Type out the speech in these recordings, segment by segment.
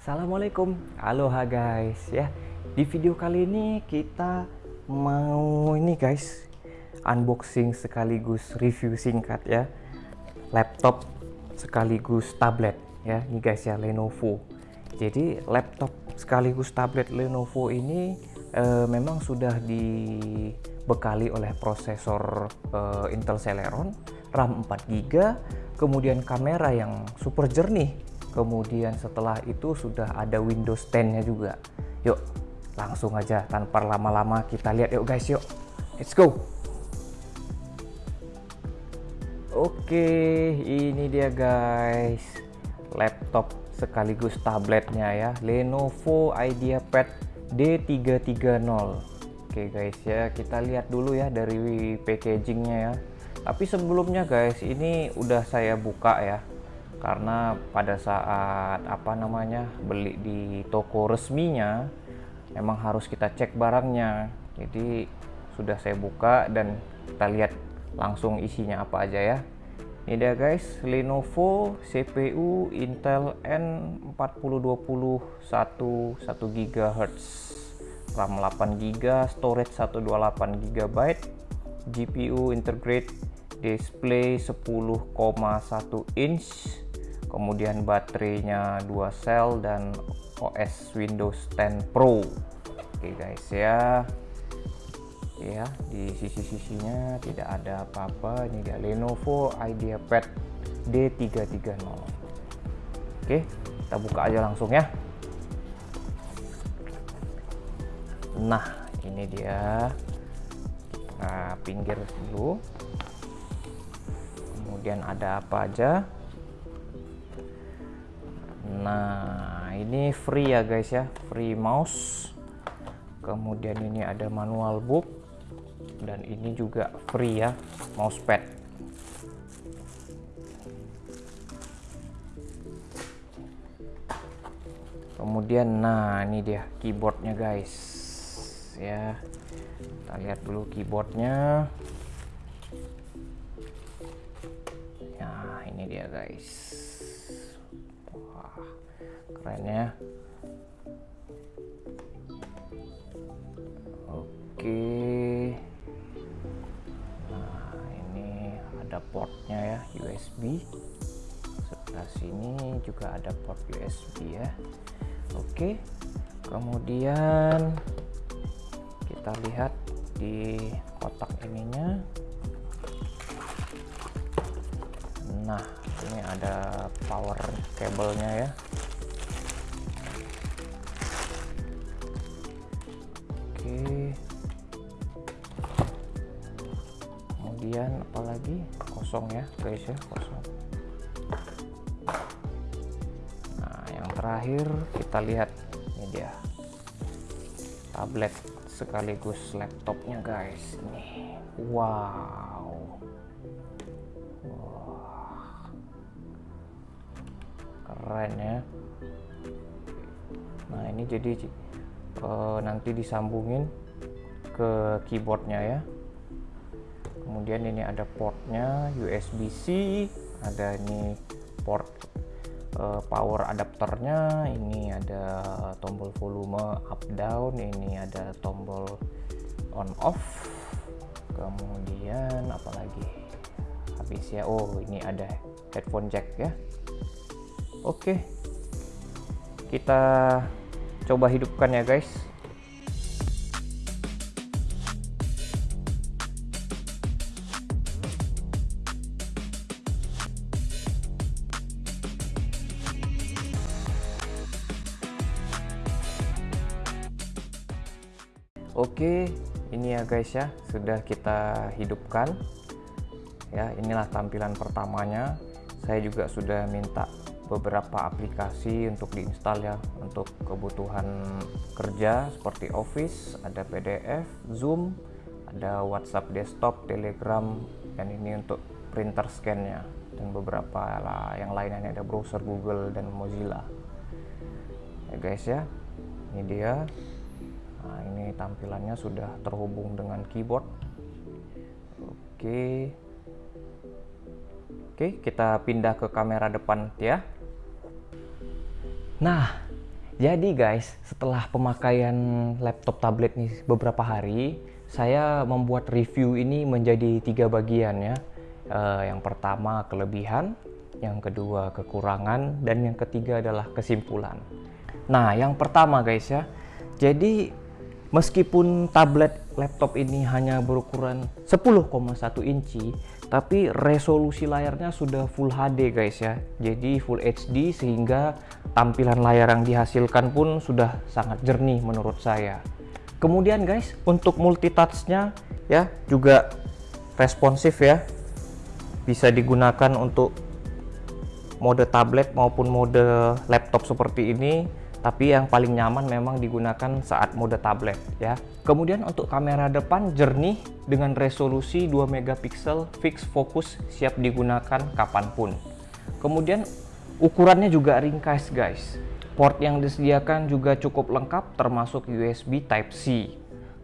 Assalamualaikum, aloha guys ya. Di video kali ini kita mau ini guys unboxing sekaligus review singkat ya laptop sekaligus tablet ya ini guys ya Lenovo. Jadi laptop sekaligus tablet Lenovo ini eh, memang sudah dibekali oleh prosesor eh, Intel Celeron, RAM 4GB, kemudian kamera yang super jernih kemudian setelah itu sudah ada Windows 10 nya juga. Yuk langsung aja tanpa lama-lama kita lihat. Yuk guys yuk. Let's go. Oke ini dia guys. Laptop sekaligus tabletnya ya. Lenovo IdeaPad D330 oke guys ya kita lihat dulu ya dari packagingnya ya. Tapi sebelumnya guys ini udah saya buka ya karena pada saat apa namanya beli di toko resminya memang harus kita cek barangnya. Jadi sudah saya buka dan kita lihat langsung isinya apa aja ya. Ini dia guys. Lenovo CPU Intel N4020 1 1 GHz RAM 8 GB storage 128 GB GPU integrate display 10,1 inch kemudian baterainya dua sel dan OS Windows 10 Pro. Oke guys ya. Ya di sisi-sisinya tidak ada apa-apa. Ini dia Lenovo IdeaPad D330 oke kita buka aja langsung ya. Nah ini dia. Kita pinggir dulu. Kemudian ada apa aja Nah, ini free ya guys ya, free mouse. Kemudian ini ada manual book dan ini juga free ya, mousepad. Kemudian nah ini dia keyboardnya guys. Ya. Kita lihat dulu keyboardnya. Nah, ini dia guys keren ya. Oke. Nah ini ada portnya ya USB sebelah sini juga ada port USB ya. Oke. Kemudian kita lihat di kotak ininya. Nah ini ada power kabelnya ya. Kemudian apalagi kosong ya guys ya kosong. Nah yang terakhir kita lihat ini dia. Tablet sekaligus laptopnya guys. Ini. Wow keren ya. Nah ini jadi uh, nanti disambungin ke keyboardnya ya. Kemudian ini ada portnya USB-C ada ini port uh, power adapternya ini ada tombol volume up down ini ada tombol on off. Kemudian apalagi? Habis ya. Oh ini ada headphone jack ya oke kita coba hidupkan ya guys Oke, ini ya guys ya, sudah kita hidupkan. Ya, inilah tampilan pertamanya. Saya juga sudah minta beberapa aplikasi untuk diinstal ya untuk kebutuhan kerja seperti Office, ada PDF, Zoom, ada WhatsApp desktop, Telegram, dan ini untuk printer scan-nya dan beberapa lah yang lainnya ada browser Google dan Mozilla. Ya guys ya. Ini dia. Nah, ini tampilannya sudah terhubung dengan keyboard. Oke. Oke, kita pindah ke kamera depan ya. Nah, Jadi guys, setelah pemakaian laptop tablet nih beberapa hari, saya membuat review ini menjadi tiga bagian ya. Uh, yang pertama kelebihan, yang kedua kekurangan, dan yang ketiga adalah kesimpulan. Nah, yang pertama guys ya, jadi meskipun tablet laptop ini hanya berukuran 10,1 inci, tapi resolusi layarnya sudah Full HD guys ya jadi Full HD sehingga tampilan layar yang dihasilkan pun sudah sangat jernih menurut saya. Kemudian guys untuk multitouchnya ya juga responsif ya. Bisa digunakan untuk mode tablet maupun mode laptop seperti ini tapi yang paling nyaman memang digunakan saat mode tablet ya. Kemudian untuk kamera depan jernih dengan resolusi 2 megapiksel fix fokus siap digunakan kapan pun. Kemudian ukurannya juga ringkas guys. Port yang disediakan juga cukup lengkap termasuk USB Type-C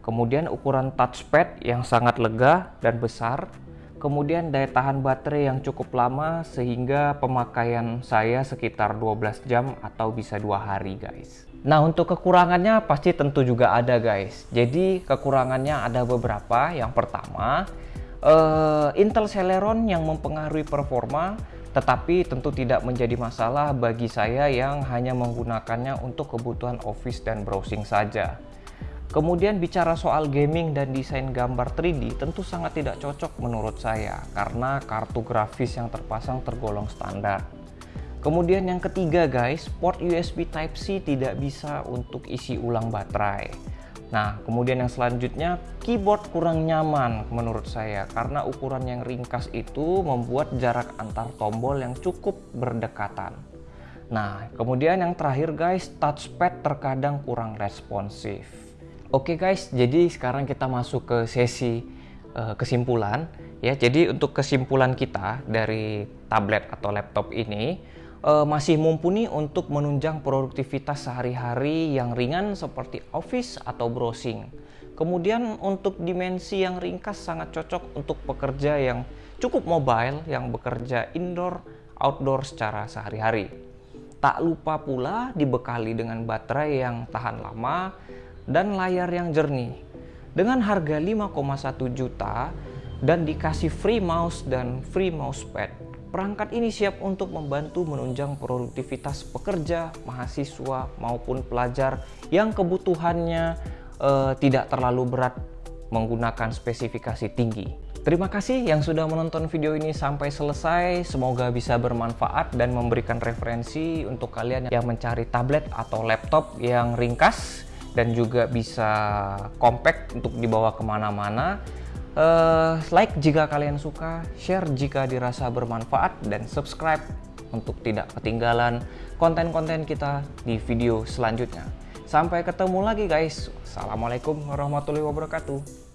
kemudian ukuran touchpad yang sangat lega dan besar. Kemudian daya tahan baterai yang cukup lama sehingga pemakaian saya sekitar 12 jam atau bisa dua hari guys. Nah untuk kekurangannya pasti tentu juga ada guys. Jadi kekurangannya ada beberapa. Yang pertama uh, Intel Celeron yang mempengaruhi performa tetapi tentu tidak menjadi masalah bagi saya yang hanya menggunakannya untuk kebutuhan office dan browsing saja Kemudian bicara soal gaming dan desain gambar 3D tentu sangat tidak cocok menurut saya karena kartu grafis yang terpasang tergolong standar. Kemudian yang ketiga guys, port USB Type-C tidak bisa untuk isi ulang baterai. Nah, kemudian yang selanjutnya, keyboard kurang nyaman menurut saya karena ukuran yang ringkas itu membuat jarak antar tombol yang cukup berdekatan. Nah, kemudian yang terakhir guys, touchpad terkadang kurang responsif. Oke guys, jadi sekarang kita masuk ke sesi uh, kesimpulan ya. Jadi untuk kesimpulan kita dari tablet atau laptop ini masih mumpuni untuk menunjang produktivitas sehari-hari yang ringan seperti office atau browsing. Kemudian untuk dimensi yang ringkas sangat cocok untuk pekerja yang cukup mobile yang bekerja indoor outdoor secara sehari-hari. Tak lupa pula dibekali dengan baterai yang tahan lama dan layar yang jernih. Dengan harga 5,1 juta dan dikasih free mouse dan free mousepad, perangkat ini siap untuk membantu menunjang produktivitas pekerja, mahasiswa maupun pelajar yang kebutuhannya uh, tidak terlalu berat menggunakan spesifikasi tinggi. Terima kasih yang sudah menonton video ini sampai selesai. Semoga bisa bermanfaat dan memberikan referensi untuk kalian yang mencari tablet atau laptop yang ringkas dan juga bisa compact untuk dibawa ke mana-mana. Uh, like jika kalian suka, share jika dirasa bermanfaat, dan subscribe untuk tidak ketinggalan konten-konten kita di video selanjutnya. Sampai ketemu lagi guys. Assalamualaikum warahmatullahi wabarakatuh.